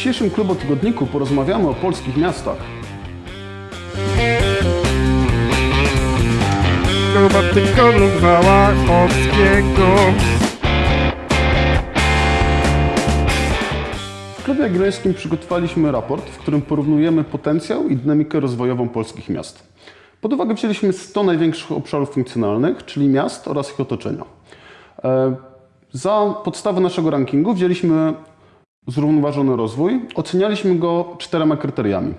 dzisiejszym klubotygodniku porozmawiamy o polskich miastach. Chyba tygodnik Wałachowskiego W Klubie Jagiellońskim przygotowaliśmy raport, w którym porównujemy potencjał i dynamikę rozwojową polskich miast. Pod uwagę wzięliśmy 100 największych obszarów funkcjonalnych, czyli miast oraz ich otoczenia. E, Za podstawę naszego rankingu wzięliśmy zrównoważony rozwój. Ocenialiśmy go czterema kryteriami: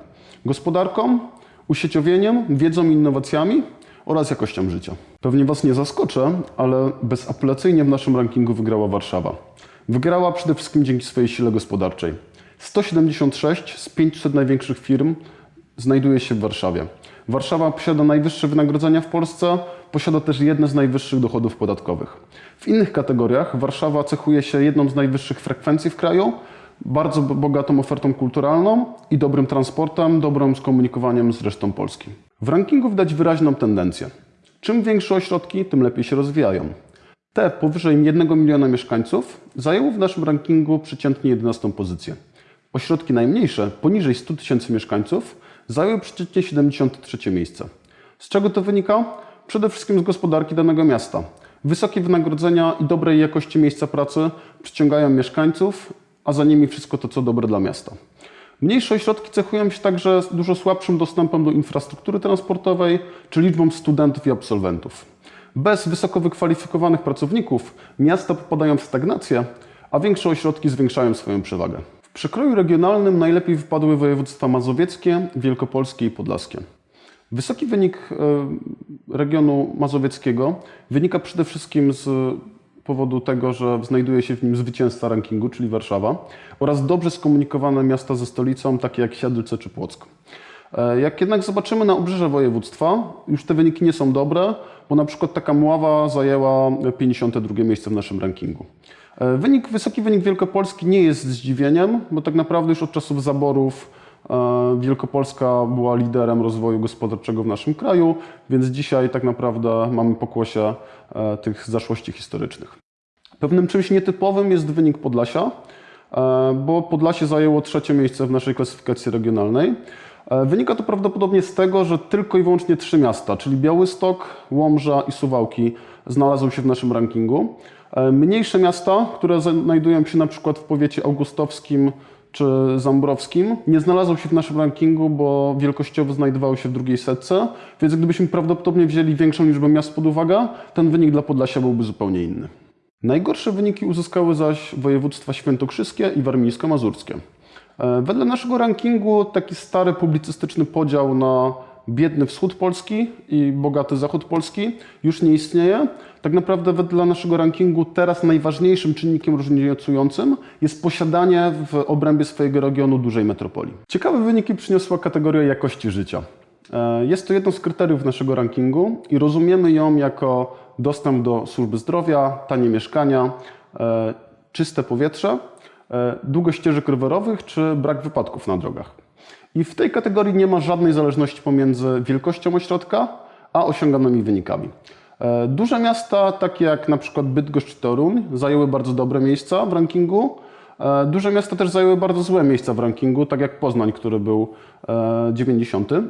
gospodarką, usieciowieniem, wiedzą i innowacjami oraz jakością życia. Pewnie Was nie zaskoczę, ale bezapelacyjnie w naszym rankingu wygrała Warszawa. Wygrała przede wszystkim dzięki swojej sile gospodarczej. 176 z 500 największych firm znajduje się w Warszawie. Warszawa posiada najwyższe wynagrodzenia w Polsce, posiada też jedne z najwyższych dochodów podatkowych. W innych kategoriach Warszawa cechuje się jedną z najwyższych frekwencji w kraju, bardzo bo- bogatą ofertą kulturalną i dobrym transportem, dobrym skomunikowaniem z resztą Polski. W rankingu widać wyraźną tendencję. Czym większe ośrodki, tym lepiej się rozwijają. Te powyżej 1 miliona mieszkańców zajęły w naszym rankingu przeciętnie 11 pozycję. Ośrodki najmniejsze, poniżej 100 tysięcy mieszkańców, zajęły przeciętnie 73 miejsce. Z czego to wynika? Przede wszystkim z gospodarki danego miasta. Wysokie wynagrodzenia i dobrej jakości miejsca pracy przyciągają mieszkańców, a za nimi wszystko to, co dobre dla miasta. Mniejsze ośrodki cechują się także dużo słabszym dostępem do infrastruktury transportowej czy liczbą studentów i absolwentów. Bez wysoko wykwalifikowanych pracowników miasta popadają w stagnację, a większe ośrodki zwiększają swoją przewagę. W przekroju regionalnym najlepiej wypadły województwa mazowieckie, wielkopolskie i podlaskie. Wysoki wynik e, regionu mazowieckiego wynika przede wszystkim z powodu tego, że znajduje się w nim zwycięzca rankingu, czyli Warszawa, oraz dobrze skomunikowane miasta ze stolicą, takie jak Siedlce czy Płock. E, Jak jednak zobaczymy na obrzeże województwa, już te wyniki nie są dobre, bo na przykład taka Mława zajęła 52 miejsce w naszym rankingu. E, Wynik, wysoki wynik Wielkopolski nie jest zdziwieniem, bo tak naprawdę już od czasów zaborów Wielkopolska była liderem rozwoju gospodarczego w naszym kraju, więc dzisiaj tak naprawdę mamy pokłosie e, tych zaszłości historycznych. Pewnym czymś nietypowym jest wynik Podlasia, e, bo Podlasie zajęło trzecie miejsce w naszej klasyfikacji regionalnej. E, Wynika to prawdopodobnie z tego, że tylko i wyłącznie trzy miasta, czyli Białystok, Łomża i Suwałki, znalazły się w naszym rankingu. E, Mniejsze miasta, które znajdują się na przykład w powiecie augustowskim czy zambrowskim, nie znalazły się w naszym rankingu, bo wielkościowo znajdowały się w drugiej setce, więc gdybyśmy prawdopodobnie wzięli większą liczbę miast pod uwagę, ten wynik dla Podlasia byłby zupełnie inny. Najgorsze wyniki uzyskały zaś województwa świętokrzyskie i warmińsko-mazurskie. E, Wedle naszego rankingu taki stary publicystyczny podział na biedny wschód Polski i bogaty zachód Polski już nie istnieje. Tak naprawdę wedle naszego rankingu teraz najważniejszym czynnikiem różnicującym jest posiadanie w obrębie swojego regionu dużej metropolii. Ciekawe wyniki przyniosła kategoria jakości życia. E, Jest to jedno z kryteriów naszego rankingu i rozumiemy ją jako dostęp do służby zdrowia, tanie mieszkania, e, czyste powietrze, e, długość ścieżek rowerowych czy brak wypadków na drogach. I w tej kategorii nie ma żadnej zależności pomiędzy wielkością ośrodka a osiąganymi wynikami. E, Duże miasta, takie jak na przykład Bydgoszcz czy Toruń, zajęły bardzo dobre miejsca w rankingu. E, Duże miasta też zajęły bardzo złe miejsca w rankingu, tak jak Poznań, który był e, 90. E,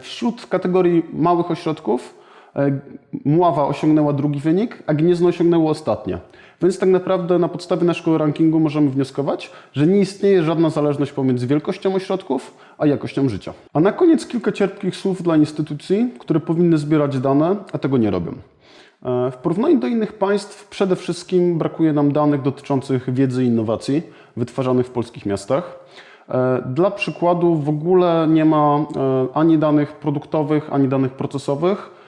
Wśród kategorii małych ośrodków e, Mława osiągnęła drugi wynik, a Gniezno osiągnęło ostatnie. Więc tak naprawdę na podstawie naszego rankingu możemy wnioskować, że nie istnieje żadna zależność pomiędzy wielkością ośrodków a jakością życia. A na koniec kilka cierpkich słów dla instytucji, które powinny zbierać dane, a tego nie robią. E, W porównaniu do innych państw przede wszystkim brakuje nam danych dotyczących wiedzy i innowacji wytwarzanych w polskich miastach. E, Dla przykładu w ogóle nie ma ani danych produktowych, ani danych procesowych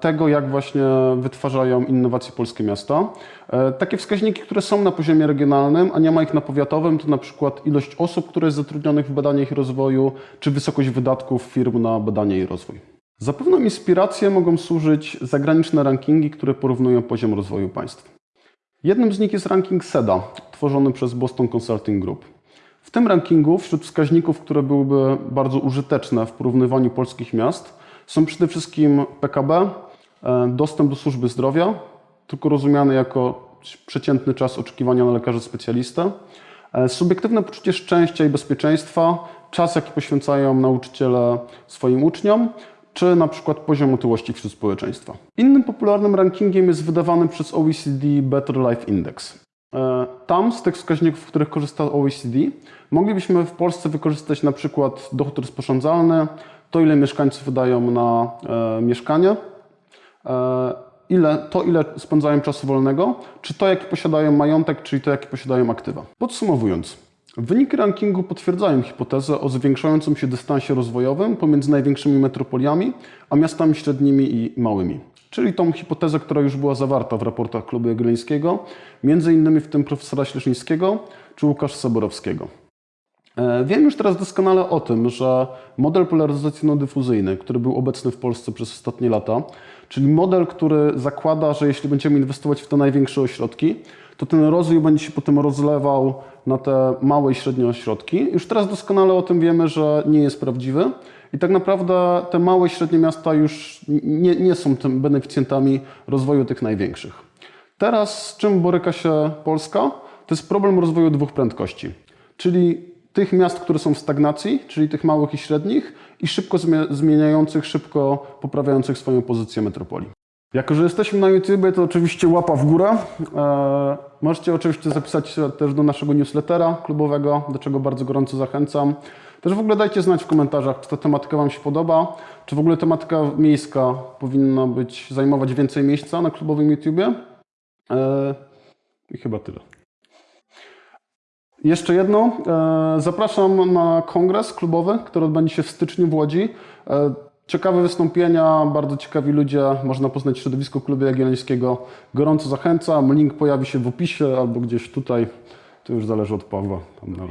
tego, jak właśnie wytwarzają innowacje polskie miasta. E, Takie wskaźniki, które są na poziomie regionalnym, a nie ma ich na powiatowym, to na przykład ilość osób, które jest zatrudnionych w badaniach i rozwoju, czy wysokość wydatków firm na badanie i rozwój. Za pewną inspirację mogą służyć zagraniczne rankingi, które porównują poziom rozwoju państw. Jednym z nich jest ranking SEDA, tworzony przez Boston Consulting Group. W tym rankingu wśród wskaźników, które byłyby bardzo użyteczne w porównywaniu polskich miast, są przede wszystkim PKB, e, dostęp do służby zdrowia, tylko rozumiany jako przeciętny czas oczekiwania na lekarza specjalistę, E, Subiektywne poczucie szczęścia i bezpieczeństwa, czas jaki poświęcają nauczyciele swoim uczniom, czy na przykład poziom otyłości wśród społeczeństwa. Innym popularnym rankingiem jest wydawany przez OECD Better Life Index. E, Tam z tych wskaźników, z których korzysta OECD, moglibyśmy w Polsce wykorzystać na przykład dochód rozporządzalny, to ile mieszkańców wydają na e, mieszkanie, ile, to ile spędzają czasu wolnego, czy to jaki posiadają majątek, czyli to jaki posiadają aktywa. Podsumowując, wyniki rankingu potwierdzają hipotezę o zwiększającym się dystansie rozwojowym pomiędzy największymi metropoliami, a miastami średnimi i małymi. Czyli tą hipotezę, która już była zawarta w raportach Klubu Jagiellońskiego, między innymi w tym profesora Śleszyńskiego czy Łukasza Soborowskiego. E, Wiem już teraz doskonale o tym, że model polaryzacyjno-dyfuzyjny, który był obecny w Polsce przez ostatnie lata, czyli model, który zakłada, że jeśli będziemy inwestować w te największe ośrodki, to ten rozwój będzie się potem rozlewał na te małe i średnie ośrodki. Już teraz doskonale o tym wiemy, że nie jest prawdziwy i tak naprawdę te małe i średnie miasta już nie, nie są tym beneficjentami rozwoju tych największych. Teraz z czym boryka się Polska? To jest problem rozwoju dwóch prędkości, czyli tych miast, które są w stagnacji, czyli tych małych i średnich i szybko zmie- zmieniających, szybko poprawiających swoją pozycję metropolii. Jako, że jesteśmy na YouTube, to oczywiście łapa w górę. Eee, możecie oczywiście zapisać się też do naszego newslettera klubowego, do czego bardzo gorąco zachęcam. Też w ogóle dajcie znać w komentarzach, czy ta tematyka Wam się podoba, czy w ogóle tematyka miejska powinna być, zajmować więcej miejsca na klubowym YouTubie. Eee, I chyba tyle. Jeszcze jedno. E, Zapraszam na kongres klubowy, który odbędzie się w styczniu w Łodzi. E, Ciekawe wystąpienia, bardzo ciekawi ludzie. Można poznać środowisko Klubu Jagiellońskiego. Gorąco zachęcam. Link pojawi się w opisie albo gdzieś tutaj. To już zależy od Pawła. Tam.